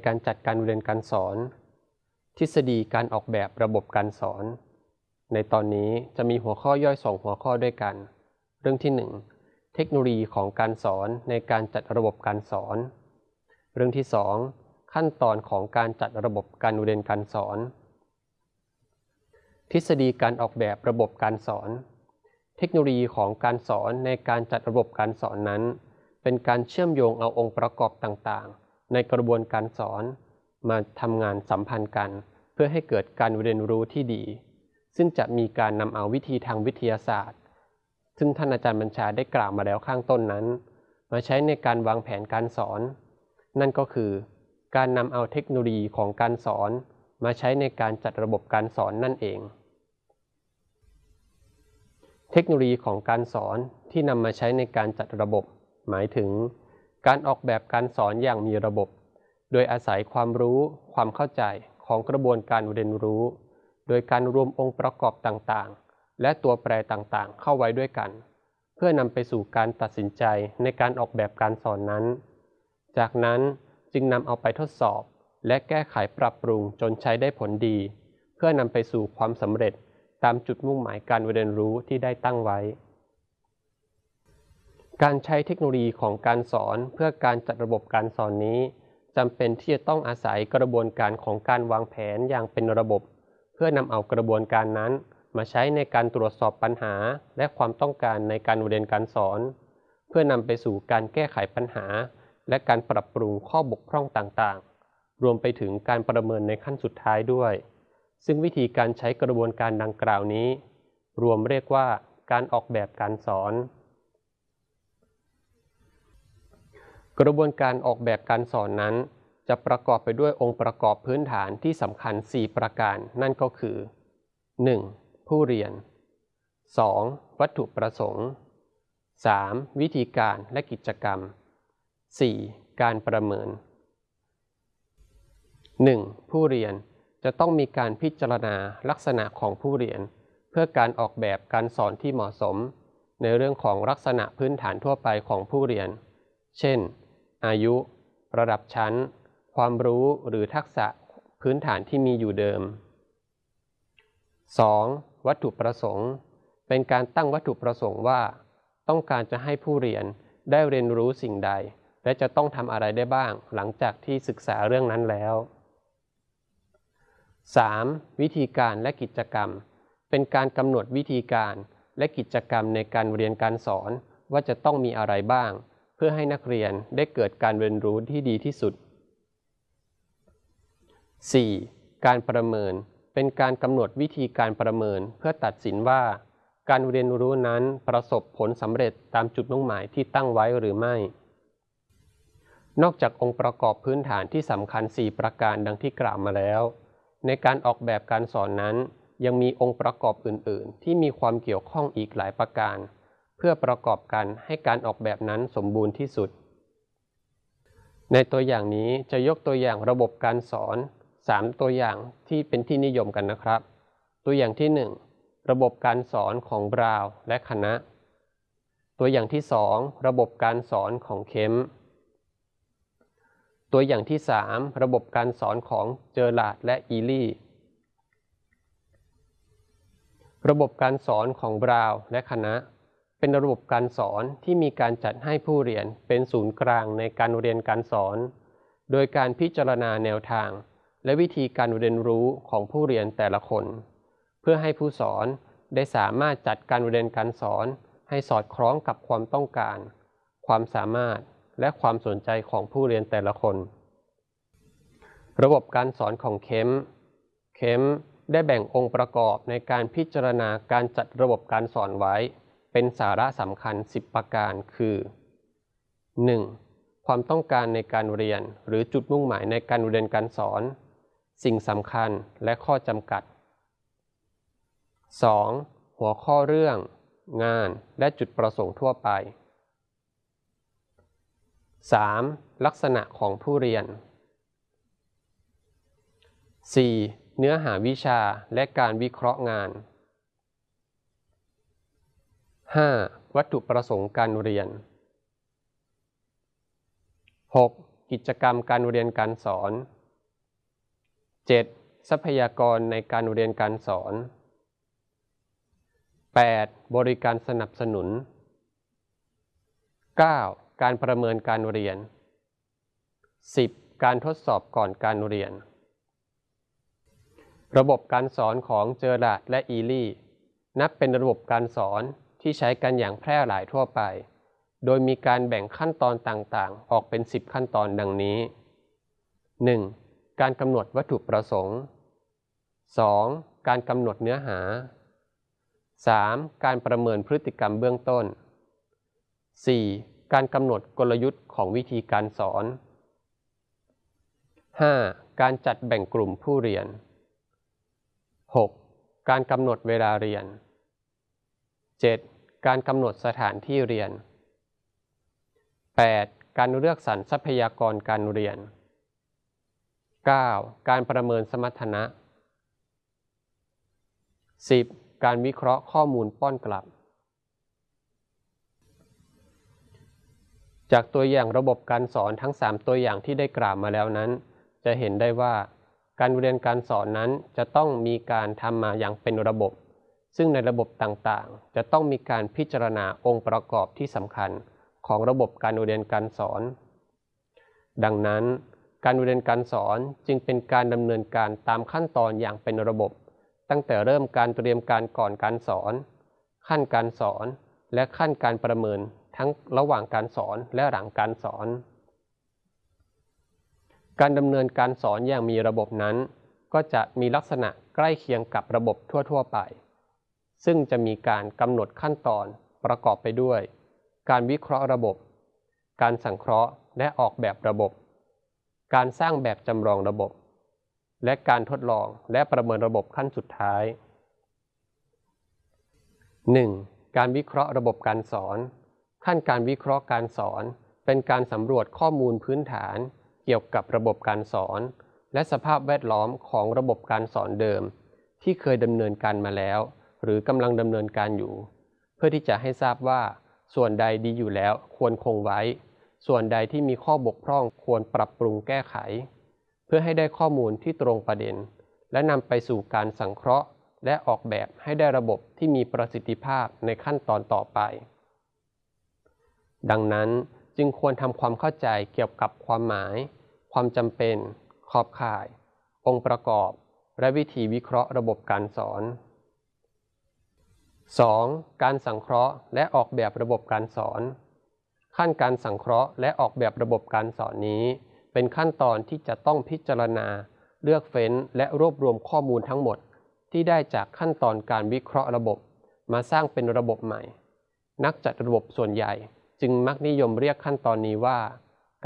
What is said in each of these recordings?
ในการจัดการเรียนการสอน ทฤษฎีการออกแบบระบบการสอน ในตอนนี้จะมีหัวข้อย่อยสองหัวข้อด้วยกัน เรื่องที่ 1 เทคโนโลยีของการสอนในการจัดระบบการสอน เรื่องที่ 2 ขั้นตอนของการจัดระบบการเรียนการสอน ทฤษฎีการออกแบบระบบการสอน เทคโนโลยีของการสอนในการจัดระบบการสอนนั้น เป็นการเชื่อมโยงเอาองค์ประกอบต่างๆ ในกระบวนการสอนมาทำงานสัมพันธ์กัน เพื่อให้เกิดการเรียนรู้ที่ดี ซึ่งจะมีการนำเอาวิธีทางวิทยาศาสตร์ ซึ่งท่านอาจารย์บัญชาได้กล่าวมาแล้วข้างต้นนั้น มาใช้ในการวางแผนการสอน นั่นก็คือ การนำเอาเทคโนโลยีของการสอน มาใช้ในการจัดระบบการสอนนั่นเอง เทคโนโลยีของการสอนที่นำมาใช้ในการจัดระบบ หมายถึง การออกแบบการสอนอย่างมีระบบ โดยอาศัยความรู้ความเข้าใจของกระบวนการเรียนรู้ โดยการรวมองค์ประกอบต่างๆ และตัวแปรต่างๆ เข้าไว้ด้วยกัน เพื่อนำไปสู่การตัดสินใจในการออกแบบการสอนนั้น จากนั้นจึงนำเอาไปทดสอบ และแก้ไขปรับปรุงจนใช้ได้ผลดี เพื่อนำไปสู่ความสำเร็จตามจุดมุ่งหมายการเรียนรู้ที่ได้ตั้งไว้ การใช้เทคโนโลยีของการสอนเพื่อการจัดระบบการสอนนี้จำเป็นที่จะต้องอาศัยกระบวนการของการวางแผนอย่างเป็นระบบ เพื่อนำเอากระบวนการนั้น มาใช้ในการตรวจสอบปัญหา และความต้องการในการเรียนการสอน เพื่อนำไปสู่การแก้ไขปัญหา และการปรับปรุงข้อบกพร่องต่างๆ รวมไปถึงการประเมินในขั้นสุดท้ายด้วย ซึ่งวิธีการใช้กระบวนการดังกล่าวนี้ รวมเรียกว่าการออกแบบการสอน กระบวนการออกแบบการสอนนั้น จะประกอบไปด้วยองค์ประกอบพื้นฐานที่สำคัญ 4 ประการ นั่นก็คือ 1. ผู้เรียน 2. วัตถุประสงค์ 3. วิธีการและกิจกรรม 4. การประเมิน 1. ผู้เรียนจะต้องมีการพิจารณาลักษณะของผู้เรียน เพื่อการออกแบบการสอนที่เหมาะสม ในเรื่องของลักษณะพื้นฐานทั่วไปของผู้เรียน เช่น อายุ ระดับชั้น ความรู้หรือทักษะพื้นฐานที่มีอยู่เดิม 2. วัตถุประสงค์ เป็นการตั้งวัตถุประสงค์ว่า ต้องการจะให้ผู้เรียนได้เรียนรู้สิ่งใด และจะต้องทำอะไรได้บ้าง หลังจากที่ศึกษาเรื่องนั้นแล้ว 3. วิธีการและกิจกรรม เป็นการกำหนดวิธีการและกิจกรรมในการเรียนการสอนว่าจะต้องมีอะไรบ้าง พื่อให้นักเรียนได้เกิดการเรียนรู้ที่ดีที่สุด 4. การประเมินเป็นการกำหนดวิธีการประเมินเพื่อตัดสินว่า การเรียนรู้นั้นประสบผลสำเร็จตามจุดมุ่งหมายที่ตั้งไว้หรือไม่ นอกจากองค์ประกอบพื้นฐานที่สำคัญ 4 ประการดังที่กล่าวมาแล้ว ในการออกแบบการสอนนั้น ยังมีองค์ประกอบอื่น ๆ ที่มีความเกี่ยวข้องอีกหลายประการ เพื่อประกอบกันให้การออกแบบนั้นสมบูรณ์ที่สุด ในตัวอย่างนี้จะยกตัวอย่างระบบการสอน 3 ตัวอย่างที่เป็นที่นิยมกันนะครับ ตัวอย่างที่ 1 ระบบการสอนของบราวและคณะ ตัวอย่างที่ 2 ระบบการสอนของเคมตัวอย่างที่ 3 ระบบการสอนของเจอร์ลาดและอีลี่ ระบบการสอนของบราวและคณะ เป็นระบบการสอนที่มีการจัดให้ผู้เรียนเป็นศูนย์กลางในการเรียนการสอน โดยการพิจารณาแนวทาง และวิธีการเรียนรู้ของผู้เรียนแต่ละคน เพื่อให้ผู้สอนได้สามารถจัดการเรียนการสอน ให้สอดคล้องกับความต้องการ ความสามารถและความสนใจของผู้เรียนแต่ละคน ระบบการสอนของเคมเคมได้แบ่งองค์ประกอบในการพิจารณาการจัดระบบการสอนไว้ เป็นสาระสำคัญ 10 ประการคือ 1. ความต้องการในการเรียนหรือจุดมุ่งหมายในการเรียนการสอน สิ่งสำคัญและข้อจำกัด 2. หัวข้อเรื่อง งานและจุดประสงค์ทั่วไป 3. ลักษณะของผู้เรียน 4. เนื้อหาวิชาและการวิเคราะห์งาน 5. วัตถุประสงค์การเรียน 6. กิจกรรมการเรียนการสอน 7. ทรัพยากรในการเรียนการสอน 8. บริการสนับสนุน 9. การประเมินการเรียน 10. การทดสอบก่อนการเรียน ระบบการสอนของเจอราดและอีลี่ นับเป็นระบบการสอน ที่ใช้กันอย่างแพร่หลายทั่วไป โดยมีการแบ่งขั้นตอนต่างๆ ออกเป็น 10 ขั้นตอนดังนี้ 1. การกำหนดวัตถุประสงค์ 2. การกำหนดเนื้อหา 3. การประเมินพฤติกรรมเบื้องต้น 4. การกำหนดกลยุทธ์ของวิธีการสอน 5. การจัดแบ่งกลุ่มผู้เรียน 6. การกำหนดเวลาเรียน 7. การกำหนดสถานที่เรียน 8. การเลือกสรรทรัพยากรการเรียน 9. การประเมินสมรรถนะ 10. การวิเคราะห์ข้อมูลป้อนกลับ จากตัวอย่างระบบการสอนทั้ง 3 ตัวอย่างที่ได้กล่าวมาแล้วนั้น จะเห็นได้ว่า การเรียนการสอนนั้นจะต้องมีการทำมาอย่างเป็นระบบ ซึ่งในระบบต่างๆ จะต้องมีการพิจารณาองค์ประกอบที่สำคัญของระบบการเรียนการสอน ดังนั้น การเรียนการสอนจึงเป็นการดำเนินการตามขั้นตอนอย่างเป็นระบบ ตั้งแต่เริ่มการเตรียมการก่อนการสอน ขั้นการสอนและขั้นการประเมินทั้งระหว่างการสอนและหลังการสอน การดำเนินการสอนอย่างมีระบบนั้น ก็จะมีลักษณะใกล้เคียงกับระบบทั่ว ๆ ไป ซึ่งจะมีการกำหนดขั้นตอนประกอบไปด้วย การวิเคราะห์ระบบ การสังเคราะห์และออกแบบระบบ การสร้างแบบจำลองระบบ และการทดลองและประเมินระบบขั้นสุดท้าย 1. การวิเคราะห์ระบบการสอน ขั้นการวิเคราะห์การสอน เป็นการสำรวจข้อมูลพื้นฐานเกี่ยวกับระบบการสอน และสภาพแวดล้อมของระบบการสอนเดิม ที่เคยดำเนินการมาแล้ว หรือกำลังดำเนินการอยู่ เพื่อที่จะให้ทราบว่า ส่วนใดดีอยู่แล้วควรคงไว้ ส่วนใดที่มีข้อบกพร่องควรปรับปรุงแก้ไข เพื่อให้ได้ข้อมูลที่ตรงประเด็น และนำไปสู่การสังเคราะห์ และออกแบบให้ได้ระบบที่มีประสิทธิภาพในขั้นตอนต่อไป ดังนั้นจึงควรทำความเข้าใจเกี่ยวกับความหมาย ความจำเป็น ขอบข่าย องค์ประกอบ และวิธีวิเคราะห์ระบบการสอน 2. การสังเคราะห์และออกแบบระบบการสอน ขั้นการสังเคราะห์และออกแบบระบบการสอนนี้ เป็นขั้นตอนที่จะต้องพิจารณา เลือกเฟ้น และรวบรวมข้อมูลทั้งหมด ที่ได้จากขั้นตอนการวิเคราะห์ระบบ มาสร้างเป็นระบบใหม่ นักจัดระบบส่วนใหญ่ จึงมักนิยมเรียกขั้นตอนนี้ว่า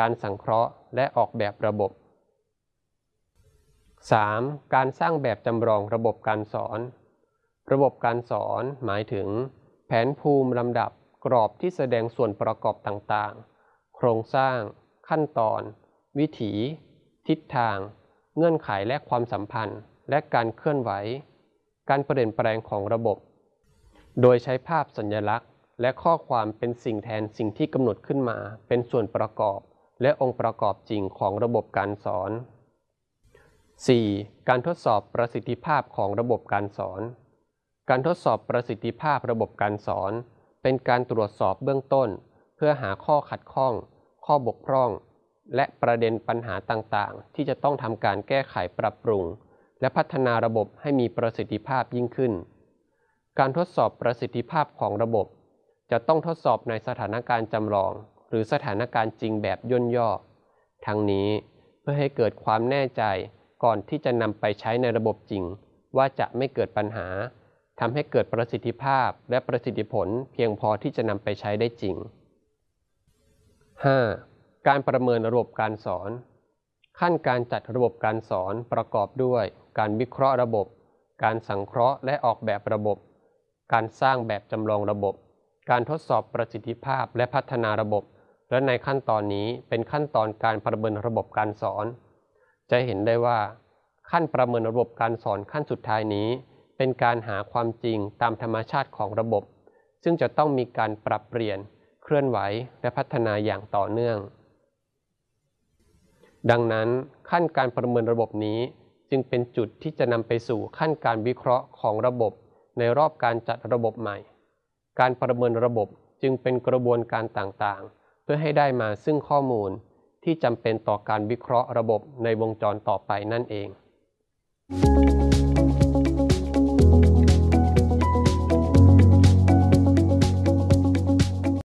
การสังเคราะห์และออกแบบระบบ 3. การสร้างแบบจำลองระบบการสอน ระบบการสอนหมายถึง แผนภูมิลำดับกรอบที่แสดงส่วนประกอบต่างๆ โครงสร้าง ขั้นตอน วิถี ทิศทาง เงื่อนไขและความสัมพันธ์ และการเคลื่อนไหว การเปลี่ยนแปลงของระบบ โดยใช้ภาพสัญลักษณ์ และข้อความเป็นสิ่งแทนสิ่งที่กำหนดขึ้นมา เป็นส่วนประกอบ และองค์ประกอบจริงของระบบการสอน 4. การทดสอบประสิทธิภาพของระบบการสอน การทดสอบประสิทธิภาพระบบการสอน เป็นการตรวจสอบเบื้องต้น เพื่อหาข้อขัดข้อง ข้อบกพร่อง และประเด็นปัญหาต่างๆ ที่จะต้องทำการแก้ไขปรับปรุง และพัฒนาระบบให้มีประสิทธิภาพยิ่งขึ้น การทดสอบประสิทธิภาพของระบบ จะต้องทดสอบในสถานการณ์จำลอง หรือสถานการณ์จริงแบบย่นย่อ ทั้งนี้เพื่อให้เกิดความแน่ใจก่อนที่จะนำไปใช้ในระบบจริง ว่าจะไม่เกิดปัญหา ทำให้เกิดประสิทธิภาพและประสิทธิผลเพียงพอที่จะนำไปใช้ได้จริง 5. การประเมินระบบการสอน ขั้นการจัดระบบการสอนประกอบด้วย การวิเคราะห์ระบบ การสังเคราะห์และออกแบบระบบ การสร้างแบบจำลองระบบ การทดสอบประสิทธิภาพและพัฒนาระบบ และในขั้นตอนนี้เป็นขั้นตอนการประเมินระบบการสอน จะเห็นได้ว่า ขั้นประเมินระบบการสอนขั้นสุดท้ายนี้ เป็นการหาความจริงตามธรรมชาติของระบบ ซึ่งจะต้องมีการปรับเปลี่ยน เคลื่อนไหวและพัฒนาอย่างต่อเนื่อง ดังนั้นขั้นการประเมินระบบนี้จึงเป็นจุดที่จะนำไปสู่ขั้นการวิเคราะห์ของระบบ ในรอบการจัดระบบใหม่ การประเมินระบบจึงเป็นกระบวนการต่างๆ เพื่อให้ได้มาซึ่งข้อมูลที่จำเป็นต่อการวิเคราะห์ระบบในวงจรต่อไปนั่นเอง thank you